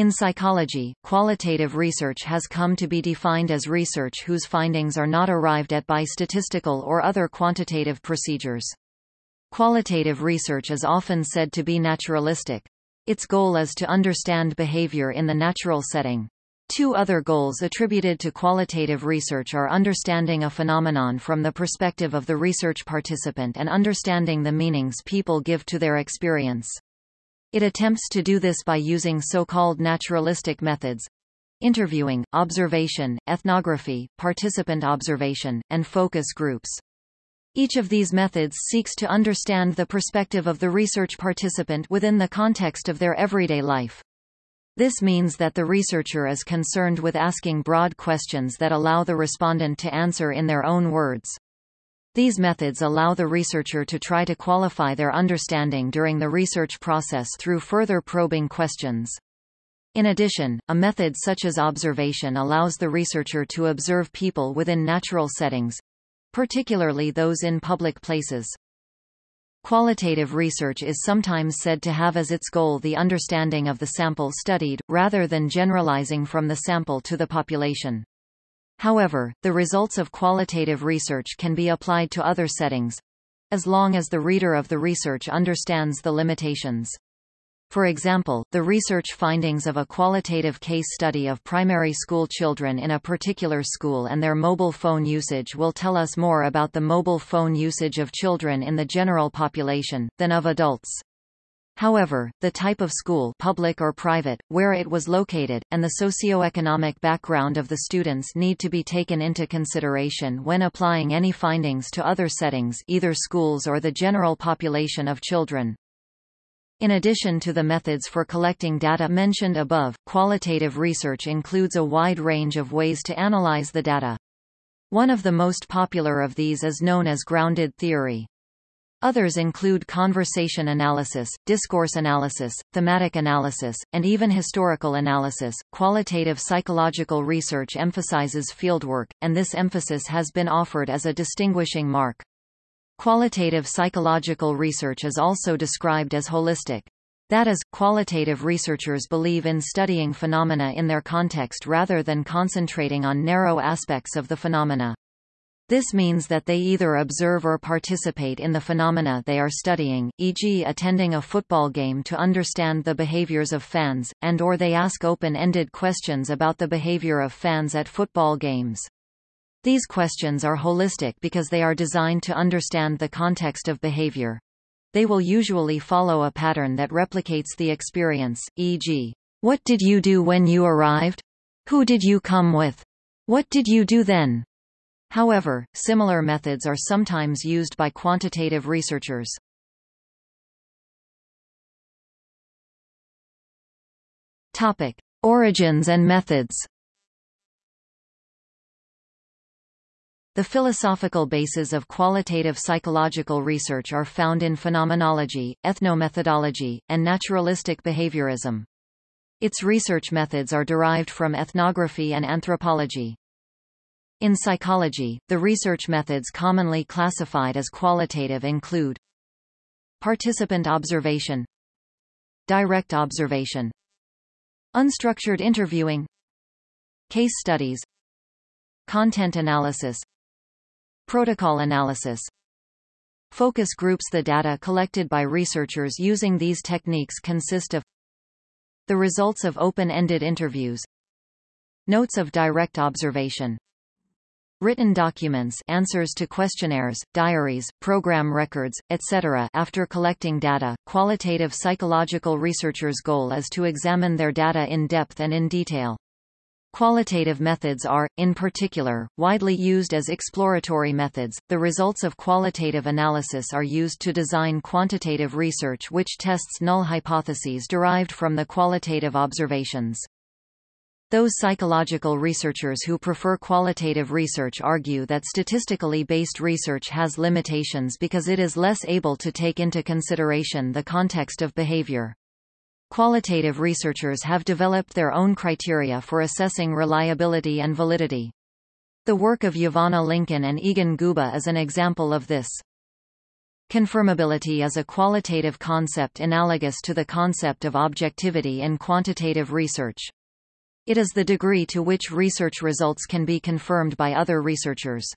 In psychology, qualitative research has come to be defined as research whose findings are not arrived at by statistical or other quantitative procedures. Qualitative research is often said to be naturalistic. Its goal is to understand behavior in the natural setting. Two other goals attributed to qualitative research are understanding a phenomenon from the perspective of the research participant and understanding the meanings people give to their experience. It attempts to do this by using so-called naturalistic methods interviewing, observation, ethnography, participant observation, and focus groups. Each of these methods seeks to understand the perspective of the research participant within the context of their everyday life. This means that the researcher is concerned with asking broad questions that allow the respondent to answer in their own words. These methods allow the researcher to try to qualify their understanding during the research process through further probing questions. In addition, a method such as observation allows the researcher to observe people within natural settings, particularly those in public places. Qualitative research is sometimes said to have as its goal the understanding of the sample studied, rather than generalizing from the sample to the population. However, the results of qualitative research can be applied to other settings, as long as the reader of the research understands the limitations. For example, the research findings of a qualitative case study of primary school children in a particular school and their mobile phone usage will tell us more about the mobile phone usage of children in the general population, than of adults. However, the type of school public or private, where it was located, and the socioeconomic background of the students need to be taken into consideration when applying any findings to other settings either schools or the general population of children. In addition to the methods for collecting data mentioned above, qualitative research includes a wide range of ways to analyze the data. One of the most popular of these is known as grounded theory. Others include conversation analysis, discourse analysis, thematic analysis, and even historical analysis. Qualitative psychological research emphasizes fieldwork, and this emphasis has been offered as a distinguishing mark. Qualitative psychological research is also described as holistic. That is, qualitative researchers believe in studying phenomena in their context rather than concentrating on narrow aspects of the phenomena. This means that they either observe or participate in the phenomena they are studying, e.g. attending a football game to understand the behaviors of fans, and or they ask open-ended questions about the behavior of fans at football games. These questions are holistic because they are designed to understand the context of behavior. They will usually follow a pattern that replicates the experience, e.g., What did you do when you arrived? Who did you come with? What did you do then? However, similar methods are sometimes used by quantitative researchers. Topic: Origins and methods. The philosophical bases of qualitative psychological research are found in phenomenology, ethnomethodology, and naturalistic behaviorism. Its research methods are derived from ethnography and anthropology. In psychology, the research methods commonly classified as qualitative include participant observation, direct observation, unstructured interviewing, case studies, content analysis, Protocol analysis. Focus groups The data collected by researchers using these techniques consist of the results of open-ended interviews notes of direct observation written documents answers to questionnaires, diaries, program records, etc. After collecting data, qualitative psychological researchers' goal is to examine their data in depth and in detail. Qualitative methods are, in particular, widely used as exploratory methods. The results of qualitative analysis are used to design quantitative research which tests null hypotheses derived from the qualitative observations. Those psychological researchers who prefer qualitative research argue that statistically based research has limitations because it is less able to take into consideration the context of behavior. Qualitative researchers have developed their own criteria for assessing reliability and validity. The work of Yvonne Lincoln and Egon Guba is an example of this. Confirmability is a qualitative concept analogous to the concept of objectivity in quantitative research. It is the degree to which research results can be confirmed by other researchers.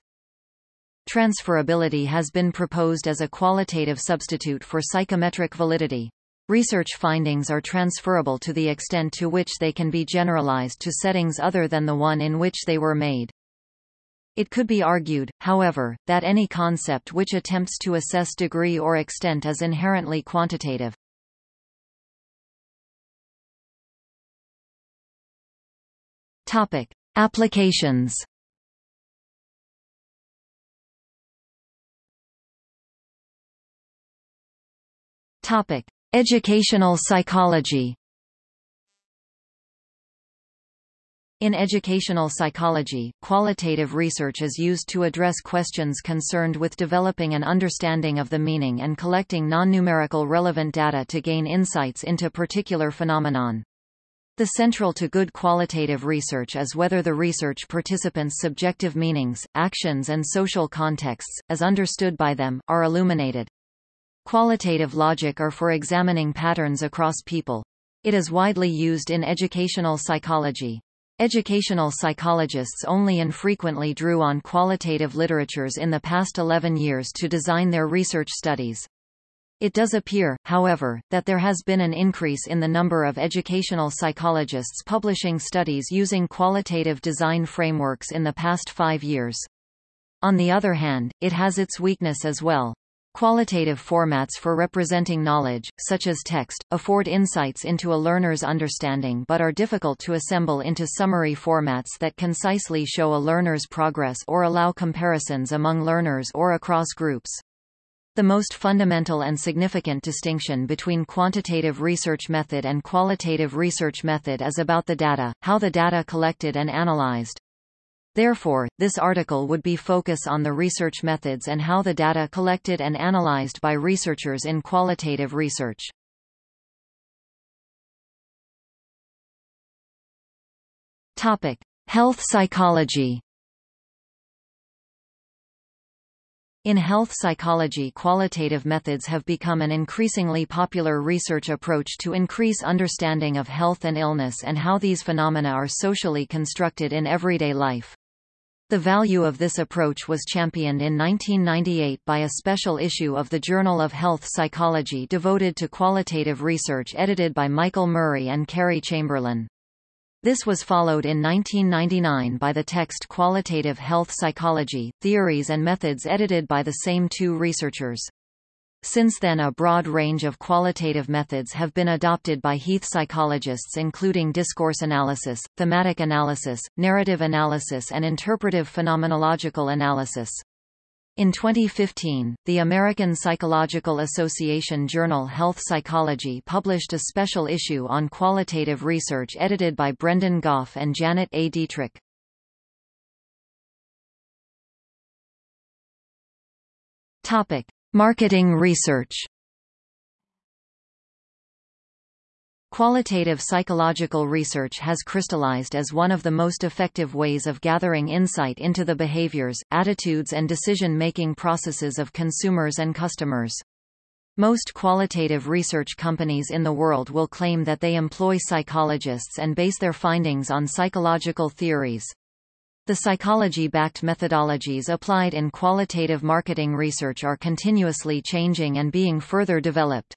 Transferability has been proposed as a qualitative substitute for psychometric validity. Research findings are transferable to the extent to which they can be generalized to settings other than the one in which they were made. It could be argued, however, that any concept which attempts to assess degree or extent is inherently quantitative. Topic: Applications. Topic: Educational psychology. In educational psychology, qualitative research is used to address questions concerned with developing an understanding of the meaning and collecting non-numerical relevant data to gain insights into particular phenomenon. The central to good qualitative research is whether the research participants' subjective meanings, actions and social contexts, as understood by them, are illuminated. Qualitative logic are for examining patterns across people. It is widely used in educational psychology. Educational psychologists only infrequently drew on qualitative literatures in the past 11 years to design their research studies. It does appear, however, that there has been an increase in the number of educational psychologists publishing studies using qualitative design frameworks in the past five years. On the other hand, it has its weakness as well. Qualitative formats for representing knowledge, such as text, afford insights into a learner's understanding but are difficult to assemble into summary formats that concisely show a learner's progress or allow comparisons among learners or across groups. The most fundamental and significant distinction between quantitative research method and qualitative research method is about the data, how the data collected and analyzed. Therefore, this article would be focus on the research methods and how the data collected and analyzed by researchers in qualitative research. Topic: Health psychology. In health psychology qualitative methods have become an increasingly popular research approach to increase understanding of health and illness and how these phenomena are socially constructed in everyday life. The value of this approach was championed in 1998 by a special issue of the Journal of Health Psychology devoted to qualitative research edited by Michael Murray and Kerry Chamberlain. This was followed in 1999 by the text Qualitative Health Psychology, Theories and Methods edited by the same two researchers. Since then a broad range of qualitative methods have been adopted by health psychologists including discourse analysis, thematic analysis, narrative analysis and interpretive phenomenological analysis. In 2015, the American Psychological Association journal Health Psychology published a special issue on qualitative research edited by Brendan Gough and Janet A. Deatrick. Topic: Marketing research Qualitative psychological research has crystallized as one of the most effective ways of gathering insight into the behaviors, attitudes and decision-making processes of consumers and customers. Most qualitative research companies in the world will claim that they employ psychologists and base their findings on psychological theories. The psychology-backed methodologies applied in qualitative marketing research are continuously changing and being further developed.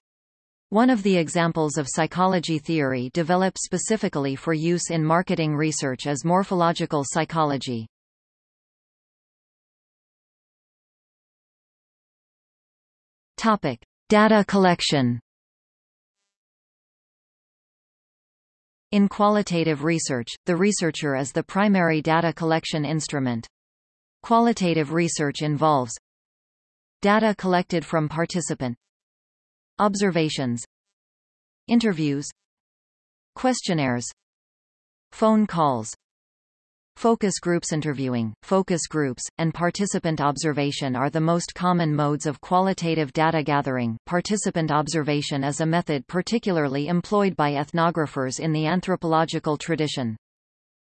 One of the examples of psychology theory developed specifically for use in marketing research is morphological psychology. Topic: Data collection. In qualitative research, the researcher is the primary data collection instrument. Qualitative research involves data collected from participant observations interviews questionnaires phone calls Focus groups interviewing, focus groups, and participant observation are the most common modes of qualitative data gathering. Participant observation is a method particularly employed by ethnographers in the anthropological tradition.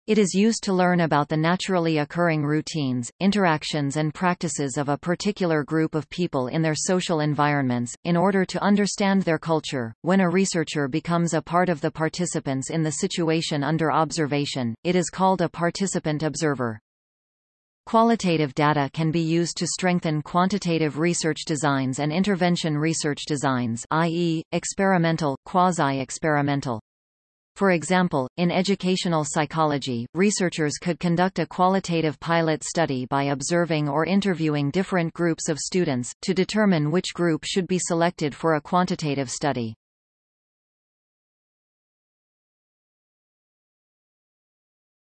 It is used to learn about the naturally occurring routines, interactions and practices of a particular group of people in their social environments, in order to understand their culture. When a researcher becomes a part of the participants in the situation under observation, it is called a participant observer. Qualitative data can be used to strengthen quantitative research designs and intervention research designs i.e., experimental, quasi-experimental. For example, in educational psychology, researchers could conduct a qualitative pilot study by observing or interviewing different groups of students, to determine which group should be selected for a quantitative study.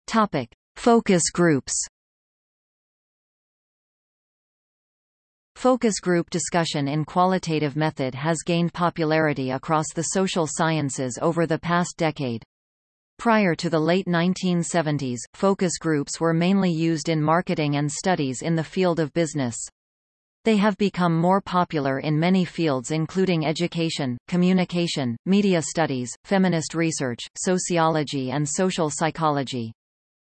Topic. Focus groups Focus group discussion in qualitative method has gained popularity across the social sciences over the past decade. Prior to the late 1970s, focus groups were mainly used in marketing and studies in the field of business. They have become more popular in many fields including education, communication, media studies, feminist research, sociology and social psychology.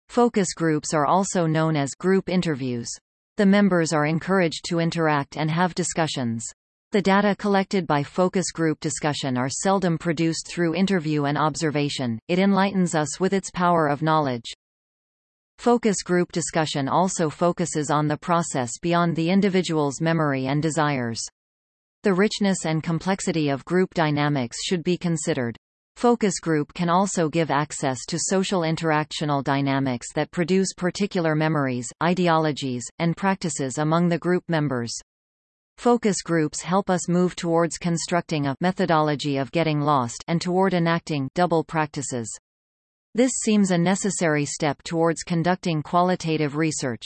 Focus groups are also known as group interviews. The members are encouraged to interact and have discussions. The data collected by focus group discussion are seldom produced through interview and observation, it enlightens us with its power of knowledge. Focus group discussion also focuses on the process beyond the individual's memory and desires. The richness and complexity of group dynamics should be considered. Focus group can also give access to social interactional dynamics that produce particular memories, ideologies, and practices among the group members. Focus groups help us move towards constructing a methodology of getting lost and toward enacting double practices. This seems a necessary step towards conducting qualitative research.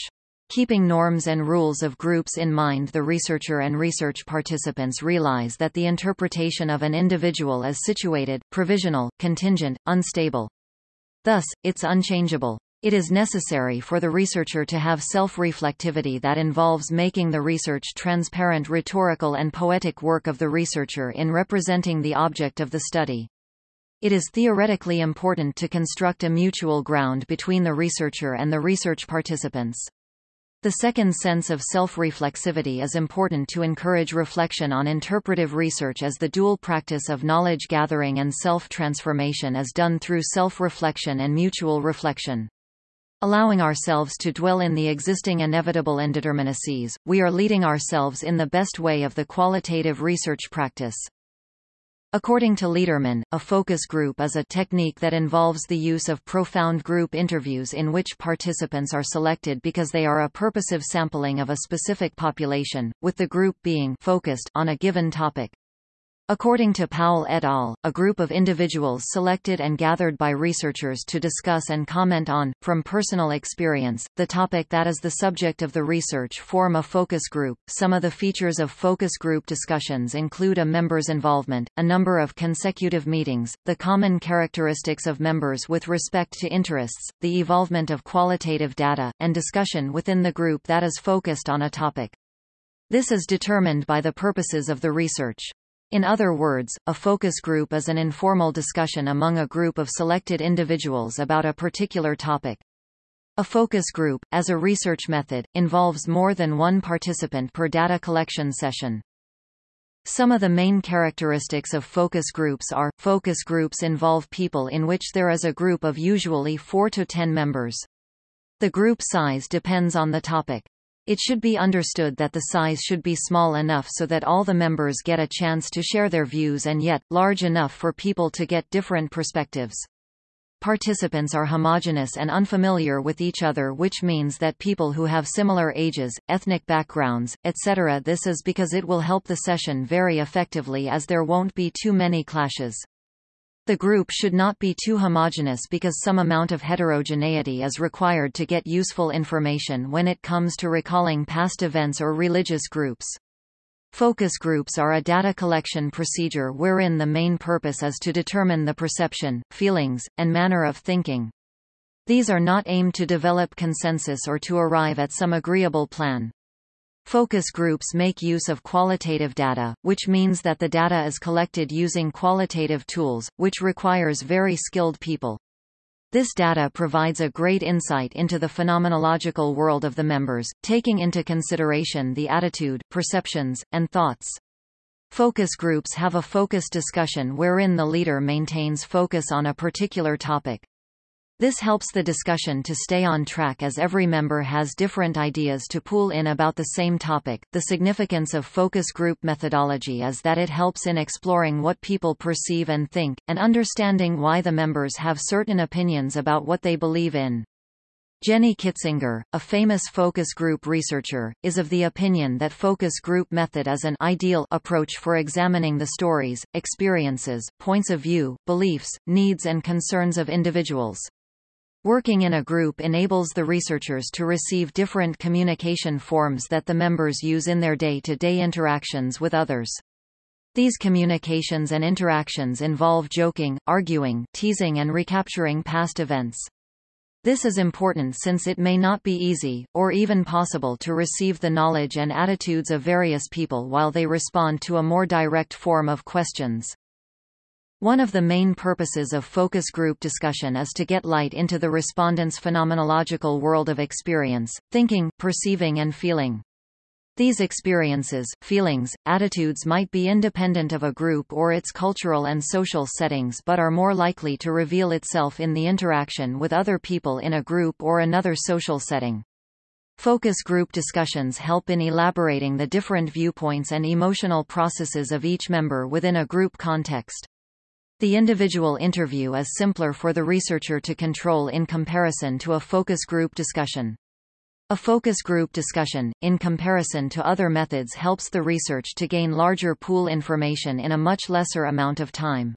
Keeping norms and rules of groups in mind the researcher and research participants realize that the interpretation of an individual is situated, provisional, contingent, unstable. Thus, it's unchangeable. It is necessary for the researcher to have self-reflectivity that involves making the research transparent rhetorical and poetic work of the researcher in representing the object of the study. It is theoretically important to construct a mutual ground between the researcher and the research participants. The second sense of self-reflexivity is important to encourage reflection on interpretive research as the dual practice of knowledge gathering and self-transformation is done through self-reflection and mutual reflection. Allowing ourselves to dwell in the existing inevitable indeterminacies, we are leading ourselves in the best way of the qualitative research practice. According to Lederman, a focus group is a technique that involves the use of profound group interviews in which participants are selected because they are a purposive sampling of a specific population, with the group being focused on a given topic. According to Powell et al., a group of individuals selected and gathered by researchers to discuss and comment on, from personal experience, the topic that is the subject of the research form a focus group. Some of the features of focus group discussions include a member's involvement, a number of consecutive meetings, the common characteristics of members with respect to interests, the evolvement of qualitative data, and discussion within the group that is focused on a topic. This is determined by the purposes of the research. In other words, a focus group is an informal discussion among a group of selected individuals about a particular topic. A focus group, as a research method, involves more than one participant per data collection session. Some of the main characteristics of focus groups are, focus groups involve people in which there is a group of usually 4 to 10 members. The group size depends on the topic. It should be understood that the size should be small enough so that all the members get a chance to share their views and yet, large enough for people to get different perspectives. Participants are homogenous and unfamiliar with each other which means that people who have similar ages, ethnic backgrounds, etc. This is because it will help the session very effectively as there won't be too many clashes. The group should not be too homogeneous because some amount of heterogeneity is required to get useful information when it comes to recalling past events or religious groups. Focus groups are a data collection procedure wherein the main purpose is to determine the perception, feelings, and manner of thinking. These are not aimed to develop consensus or to arrive at some agreeable plan. Focus groups make use of qualitative data, which means that the data is collected using qualitative tools, which requires very skilled people. This data provides a great insight into the phenomenological world of the members, taking into consideration the attitude, perceptions, and thoughts. Focus groups have a focus discussion wherein the leader maintains focus on a particular topic. This helps the discussion to stay on track as every member has different ideas to pool in about the same topic. The significance of focus group methodology is that it helps in exploring what people perceive and think, and understanding why the members have certain opinions about what they believe in. Jenny Kitzinger, a famous focus group researcher, is of the opinion that focus group method is an ideal approach for examining the stories, experiences, points of view, beliefs, needs and concerns of individuals. Working in a group enables the researchers to receive different communication forms that the members use in their day-to-day -day interactions with others. These communications and interactions involve joking, arguing, teasing and recapturing past events. This is important since it may not be easy, or even possible to receive the knowledge and attitudes of various people while they respond to a more direct form of questions. One of the main purposes of focus group discussion is to get light into the respondent's phenomenological world of experience, thinking, perceiving and feeling. These experiences, feelings, attitudes might be independent of a group or its cultural and social settings but are more likely to reveal itself in the interaction with other people in a group or another social setting. Focus group discussions help in elaborating the different viewpoints and emotional processes of each member within a group context. The individual interview is simpler for the researcher to control in comparison to a focus group discussion. A focus group discussion, in comparison to other methods helps the research to gain larger pool information in a much lesser amount of time.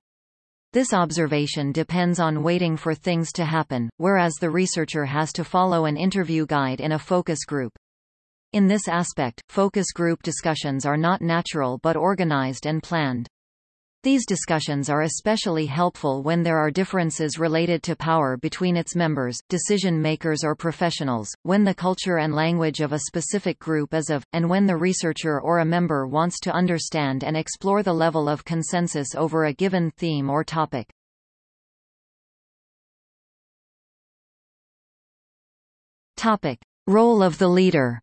This observation depends on waiting for things to happen, whereas the researcher has to follow an interview guide in a focus group. In this aspect, focus group discussions are not natural but organized and planned. These discussions are especially helpful when there are differences related to power between its members, decision-makers or professionals, when the culture and language of a specific group is of, and when the researcher or a member wants to understand and explore the level of consensus over a given theme or topic. Topic. Role of the leader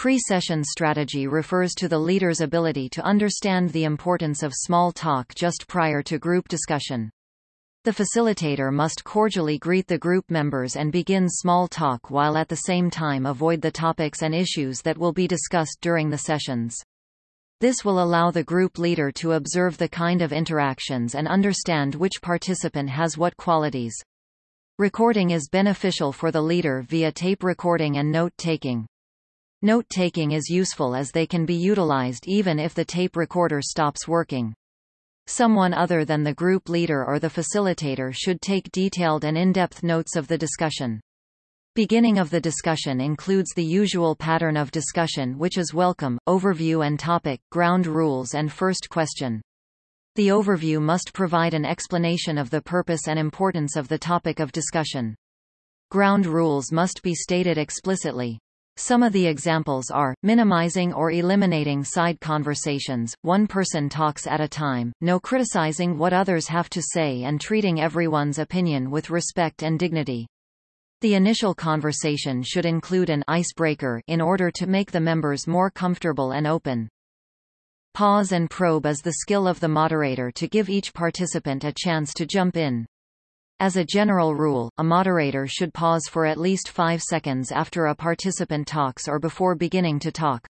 Pre-session strategy refers to the leader's ability to understand the importance of small talk just prior to group discussion. The facilitator must cordially greet the group members and begin small talk while at the same time avoid the topics and issues that will be discussed during the sessions. This will allow the group leader to observe the kind of interactions and understand which participant has what qualities. Recording is beneficial for the leader via tape recording and note-taking. Note-taking is useful as they can be utilized even if the tape recorder stops working. Someone other than the group leader or the facilitator should take detailed and in-depth notes of the discussion. Beginning of the discussion includes the usual pattern of discussion which is welcome, overview and topic, ground rules and first question. The overview must provide an explanation of the purpose and importance of the topic of discussion. Ground rules must be stated explicitly. Some of the examples are, minimizing or eliminating side conversations, one person talks at a time, no criticizing what others have to say and treating everyone's opinion with respect and dignity. The initial conversation should include an icebreaker in order to make the members more comfortable and open. Pause and probe is the skill of the moderator to give each participant a chance to jump in. As a general rule, a moderator should pause for at least five seconds after a participant talks or before beginning to talk.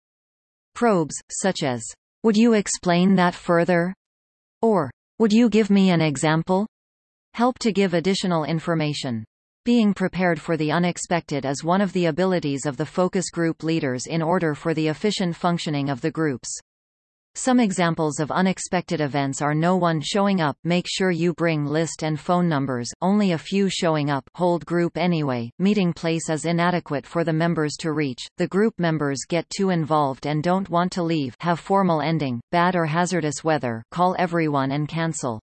Probes, such as, Would you explain that further? Or, Would you give me an example? help to give additional information. Being prepared for the unexpected is one of the abilities of the focus group leaders in order for the efficient functioning of the groups. Some examples of unexpected events are no one showing up make sure you bring list and phone numbers, only a few showing up hold group anyway, meeting place is inadequate for the members to reach, the group members get too involved and don't want to leave have formal ending, bad or hazardous weather call everyone and cancel.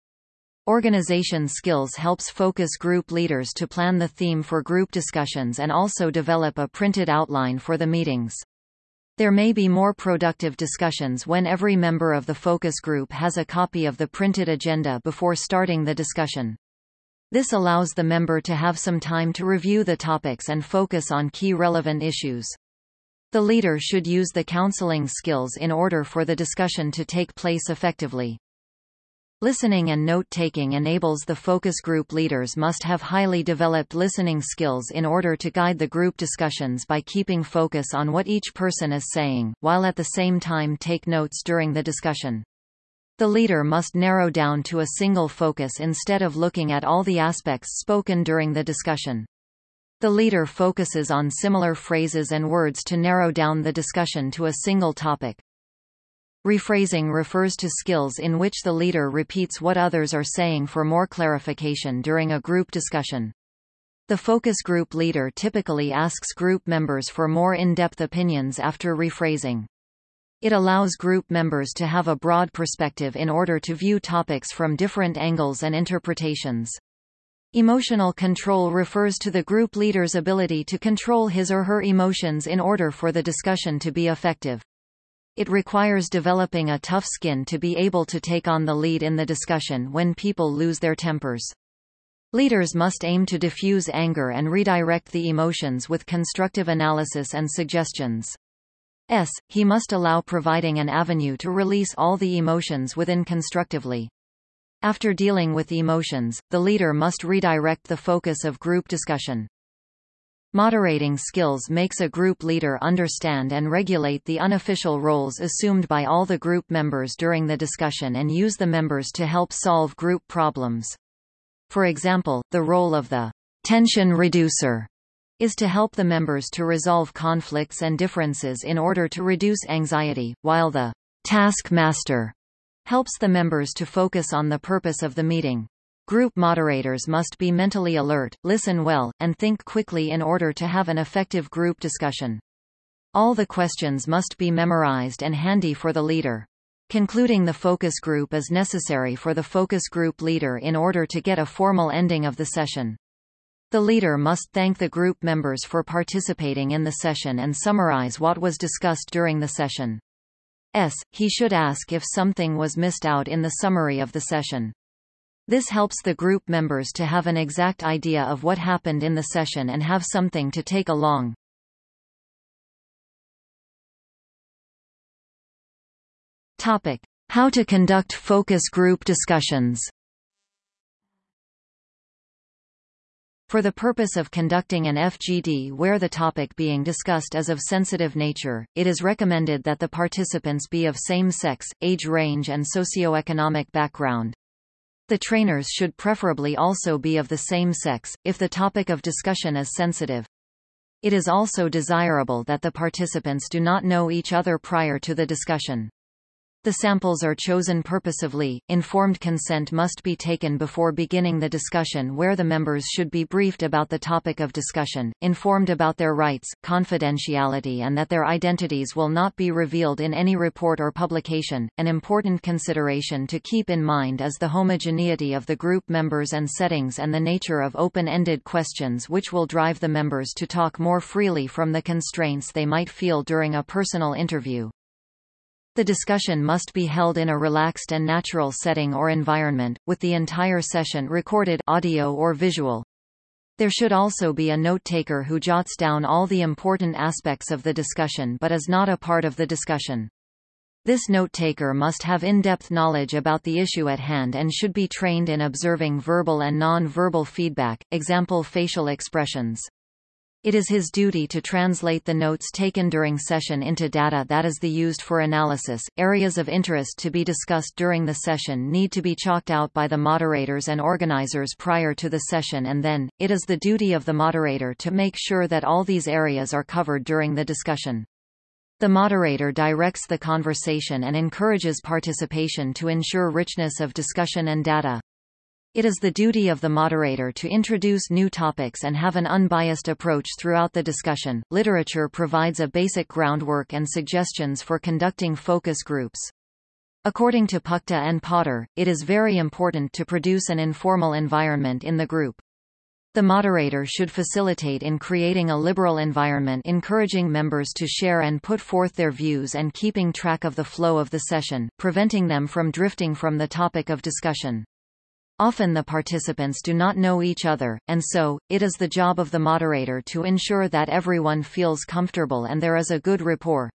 Organization skills helps focus group leaders to plan the theme for group discussions and also develop a printed outline for the meetings. There may be more productive discussions when every member of the focus group has a copy of the printed agenda before starting the discussion. This allows the member to have some time to review the topics and focus on key relevant issues. The leader should use the counseling skills in order for the discussion to take place effectively. Listening and note-taking enables the focus group leaders must have highly developed listening skills in order to guide the group discussions by keeping focus on what each person is saying, while at the same time take notes during the discussion. The leader must narrow down to a single focus instead of looking at all the aspects spoken during the discussion. The leader focuses on similar phrases and words to narrow down the discussion to a single topic. Rephrasing refers to skills in which the leader repeats what others are saying for more clarification during a group discussion. The focus group leader typically asks group members for more in-depth opinions after rephrasing. It allows group members to have a broad perspective in order to view topics from different angles and interpretations. Emotional control refers to the group leader's ability to control his or her emotions in order for the discussion to be effective. It requires developing a tough skin to be able to take on the lead in the discussion when people lose their tempers. Leaders must aim to diffuse anger and redirect the emotions with constructive analysis and suggestions. S. He must allow providing an avenue to release all the emotions within constructively. After dealing with emotions, the leader must redirect the focus of group discussion. Moderating skills makes a group leader understand and regulate the unofficial roles assumed by all the group members during the discussion and use the members to help solve group problems. For example, the role of the tension reducer is to help the members to resolve conflicts and differences in order to reduce anxiety, while the taskmaster helps the members to focus on the purpose of the meeting. Group moderators must be mentally alert, listen well, and think quickly in order to have an effective group discussion. All the questions must be memorized and handy for the leader. Concluding the focus group is necessary for the focus group leader in order to get a formal ending of the session. The leader must thank the group members for participating in the session and summarize what was discussed during the session. S. He should ask if something was missed out in the summary of the session. This helps the group members to have an exact idea of what happened in the session and have something to take along. Topic. How to conduct focus group discussions For the purpose of conducting an FGD where the topic being discussed is of sensitive nature, it is recommended that the participants be of same sex, age range and socioeconomic background. The trainers should preferably also be of the same sex, if the topic of discussion is sensitive. It is also desirable that the participants do not know each other prior to the discussion. The samples are chosen purposively. Informed consent must be taken before beginning the discussion where the members should be briefed about the topic of discussion, informed about their rights, confidentiality and that their identities will not be revealed in any report or publication. An important consideration to keep in mind is the homogeneity of the group members and settings and the nature of open-ended questions which will drive the members to talk more freely from the constraints they might feel during a personal interview. The discussion must be held in a relaxed and natural setting or environment, with the entire session recorded audio or visual. There should also be a note-taker who jots down all the important aspects of the discussion but is not a part of the discussion. This note-taker must have in-depth knowledge about the issue at hand and should be trained in observing verbal and non-verbal feedback, example facial expressions. It is his duty to translate the notes taken during session into data that is the used for analysis. Areas of interest to be discussed during the session need to be chalked out by the moderators and organizers prior to the session and then, it is the duty of the moderator to make sure that all these areas are covered during the discussion. The moderator directs the conversation and encourages participation to ensure richness of discussion and data. It is the duty of the moderator to introduce new topics and have an unbiased approach throughout the discussion. Literature provides a basic groundwork and suggestions for conducting focus groups. According to Puchta and Potter, it is very important to produce an informal environment in the group. The moderator should facilitate in creating a liberal environment encouraging members to share and put forth their views and keeping track of the flow of the session, preventing them from drifting from the topic of discussion. Often the participants do not know each other, and so, it is the job of the moderator to ensure that everyone feels comfortable and there is a good rapport.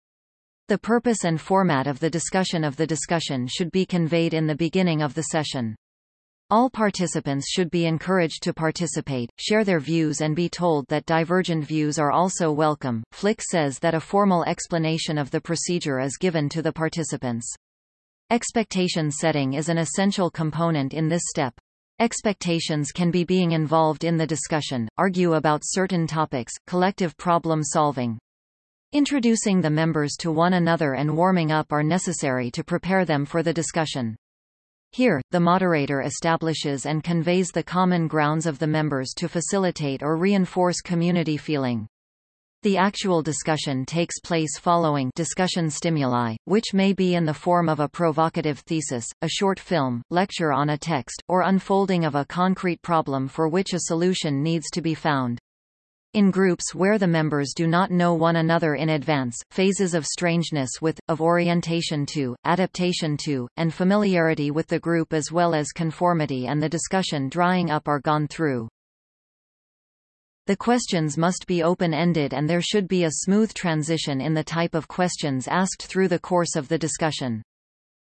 The purpose and format of the discussion of the discussion should be conveyed in the beginning of the session. All participants should be encouraged to participate, share their views and be told that divergent views are also welcome. Flick says that a formal explanation of the procedure is given to the participants. Expectation setting is an essential component in this step. Expectations can be being involved in the discussion, argue about certain topics, collective problem solving. Introducing the members to one another and warming up are necessary to prepare them for the discussion. Here, the moderator establishes and conveys the common grounds of the members to facilitate or reinforce community feeling. The actual discussion takes place following discussion stimuli, which may be in the form of a provocative thesis, a short film, lecture on a text, or unfolding of a concrete problem for which a solution needs to be found. In groups where the members do not know one another in advance, phases of strangeness with, of orientation to, adaptation to, and familiarity with the group as well as conformity and the discussion drying up are gone through. The questions must be open-ended and there should be a smooth transition in the type of questions asked through the course of the discussion.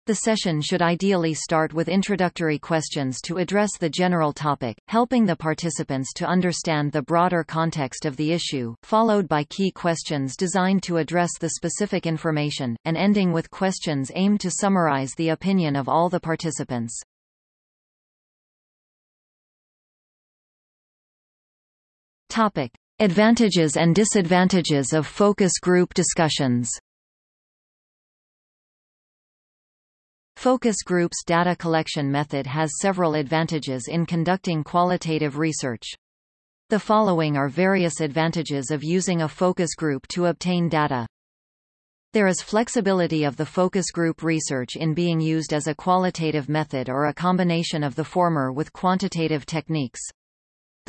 The session should ideally start with introductory questions to address the general topic, helping the participants to understand the broader context of the issue, followed by key questions designed to address the specific information, and ending with questions aimed to summarize the opinion of all the participants. Topic. Advantages and disadvantages of focus group discussions Focus groups data collection method has several advantages in conducting qualitative research. The following are various advantages of using a focus group to obtain data. There is flexibility of the focus group research in being used as a qualitative method or a combination of the former with quantitative techniques.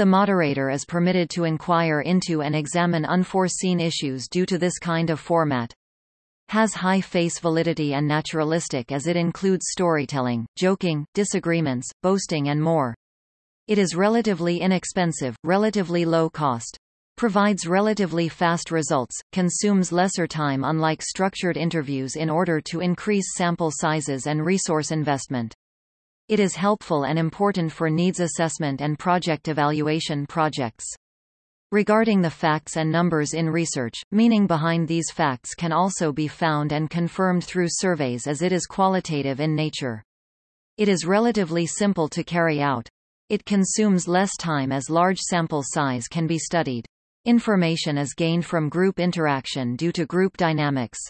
The moderator is permitted to inquire into and examine unforeseen issues due to this kind of format has high face validity and naturalistic as it includes storytelling, joking, disagreements, boasting and more. It is relatively inexpensive, relatively low cost. Provides relatively fast results, consumes lesser time unlike structured interviews in order to increase sample sizes and resource investment. It is helpful and important for needs assessment and project evaluation projects. Regarding the facts and numbers in research, meaning behind these facts can also be found and confirmed through surveys as it is qualitative in nature. It is relatively simple to carry out. It consumes less time as large sample size can be studied. Information is gained from group interaction due to group dynamics.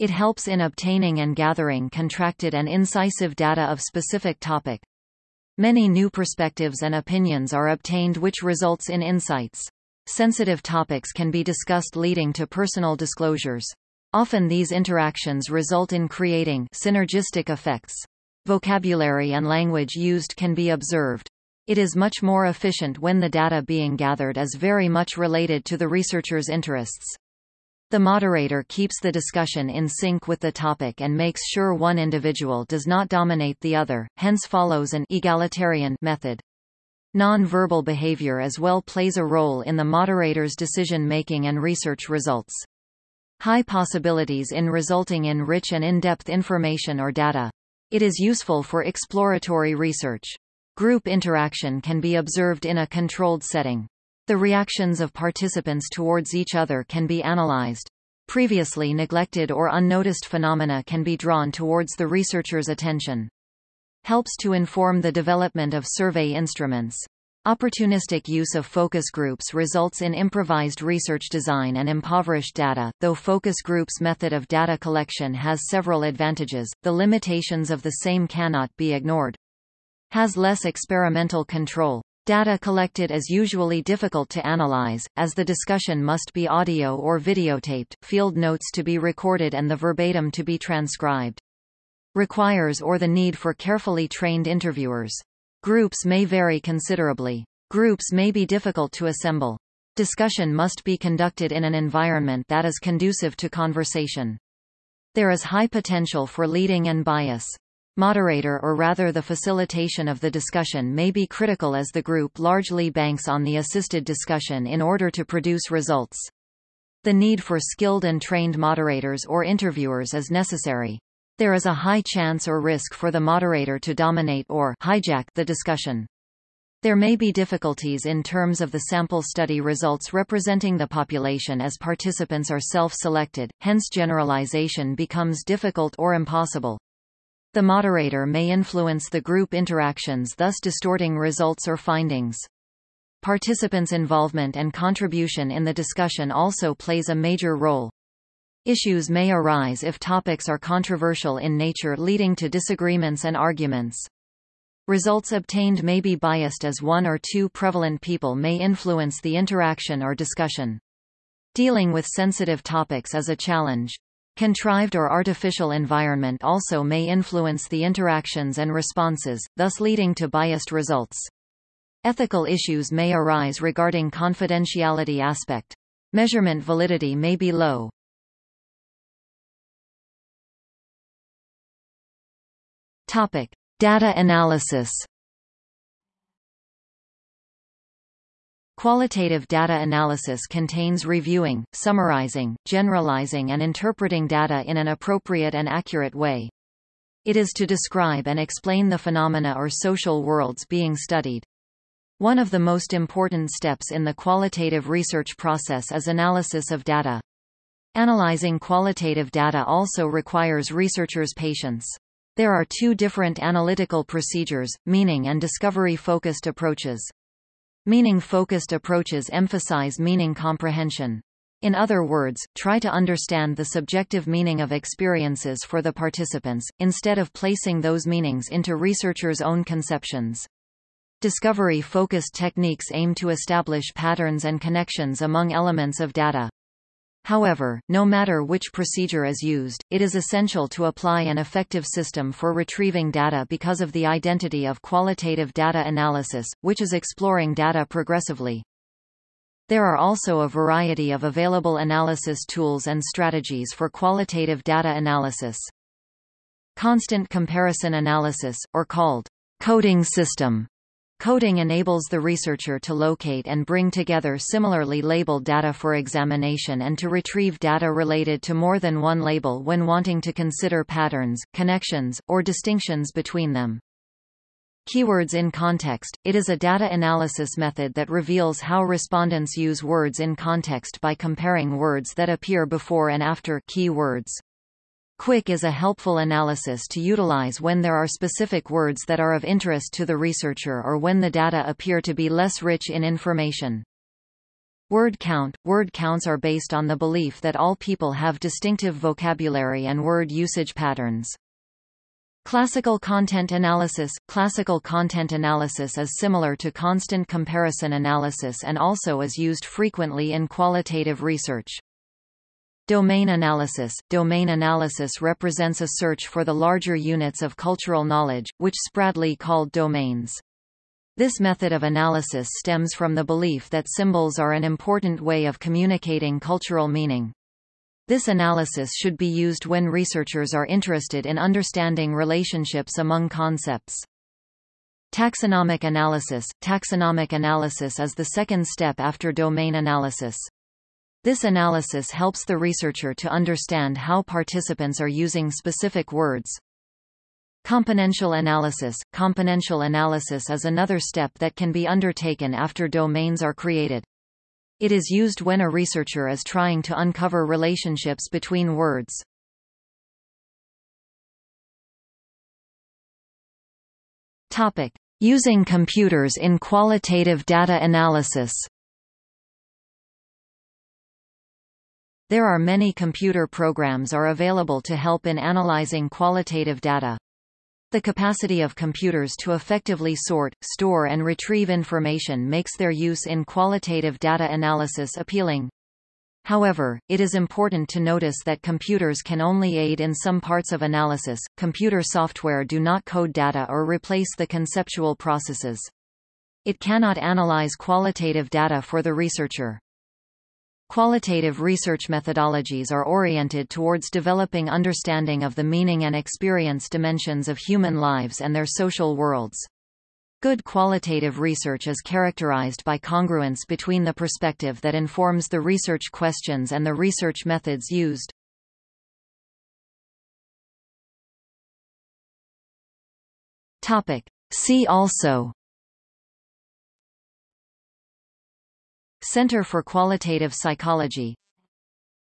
It helps in obtaining and gathering contracted and incisive data of specific topic. Many new perspectives and opinions are obtained which results in insights. Sensitive topics can be discussed leading to personal disclosures. Often these interactions result in creating synergistic effects. Vocabulary and language used can be observed. It is much more efficient when the data being gathered is very much related to the researcher's interests. The moderator keeps the discussion in sync with the topic and makes sure one individual does not dominate the other, hence follows an egalitarian method. Non-verbal behavior as well plays a role in the moderator's decision-making and research results. High possibilities in resulting in rich and in-depth information or data. It is useful for exploratory research. Group interaction can be observed in a controlled setting. The reactions of participants towards each other can be analyzed. Previously neglected or unnoticed phenomena can be drawn towards the researcher's attention helps to inform the development of survey instruments. Opportunistic use of focus groups results in improvised research design and impoverished data. Though focus groups' method of data collection has several advantages, the limitations of the same cannot be ignored. Has less experimental control. Data collected is usually difficult to analyze, as the discussion must be audio or videotaped, field notes to be recorded and the verbatim to be transcribed requires or the need for carefully trained interviewers. Groups may vary considerably. Groups may be difficult to assemble. Discussion must be conducted in an environment that is conducive to conversation. There is high potential for leading and bias. Moderator or rather the facilitation of the discussion may be critical as the group largely banks on the assisted discussion in order to produce results. The need for skilled and trained moderators or interviewers is necessary. There is a high chance or risk for the moderator to dominate or hijack the discussion. There may be difficulties in terms of the sample study results representing the population as participants are self-selected, hence generalization becomes difficult or impossible. The moderator may influence the group interactions thus distorting results or findings. Participants' involvement and contribution in the discussion also plays a major role. Issues may arise if topics are controversial in nature leading to disagreements and arguments. Results obtained may be biased as one or two prevalent people may influence the interaction or discussion. Dealing with sensitive topics is a challenge. Contrived or artificial environment also may influence the interactions and responses, thus leading to biased results. Ethical issues may arise regarding confidentiality aspect. Measurement validity may be low. Topic: Data analysis Qualitative data analysis contains reviewing, summarizing, generalizing and interpreting data in an appropriate and accurate way. It is to describe and explain the phenomena or social worlds being studied. One of the most important steps in the qualitative research process is analysis of data. Analyzing qualitative data also requires researchers' patience. There are two different analytical procedures, meaning and discovery-focused approaches. Meaning-focused approaches emphasize meaning comprehension. In other words, try to understand the subjective meaning of experiences for the participants, instead of placing those meanings into researchers' own conceptions. Discovery-focused techniques aim to establish patterns and connections among elements of data. However, no matter which procedure is used, it is essential to apply an effective system for retrieving data because of the identity of qualitative data analysis, which is exploring data progressively. There are also a variety of available analysis tools and strategies for qualitative data analysis. Constant comparison analysis, or called coding system, Coding enables the researcher to locate and bring together similarly labeled data for examination and to retrieve data related to more than one label when wanting to consider patterns, connections, or distinctions between them. Keywords in context – It is a data analysis method that reveals how respondents use words in context by comparing words that appear before and after keywords. KWIC is a helpful analysis to utilize when there are specific words that are of interest to the researcher or when the data appear to be less rich in information. Word count – Word counts are based on the belief that all people have distinctive vocabulary and word usage patterns. Classical content analysis – Classical content analysis is similar to constant comparison analysis and also is used frequently in qualitative research. Domain analysis Domain analysis represents a search for the larger units of cultural knowledge, which Spradley called domains. This method of analysis stems from the belief that symbols are an important way of communicating cultural meaning. This analysis should be used when researchers are interested in understanding relationships among concepts. Taxonomic analysis Taxonomic analysis is the second step after domain analysis. This analysis helps the researcher to understand how participants are using specific words. Componential analysis Componential analysis is another step that can be undertaken after domains are created. It is used when a researcher is trying to uncover relationships between words. Topic: Using computers in qualitative data analysis. There are many computer programs are available to help in analyzing qualitative data. The capacity of computers to effectively sort, store and retrieve information makes their use in qualitative data analysis appealing. However, it is important to notice that computers can only aid in some parts of analysis. Computer software do not code data or replace the conceptual processes. It cannot analyze qualitative data for the researcher. Qualitative research methodologies are oriented towards developing understanding of the meaning and experience dimensions of human lives and their social worlds. Good qualitative research is characterized by congruence between the perspective that informs the research questions and the research methods used. Topic. See also Center for Qualitative Psychology.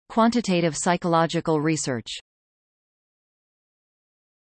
Quantitative Psychological Research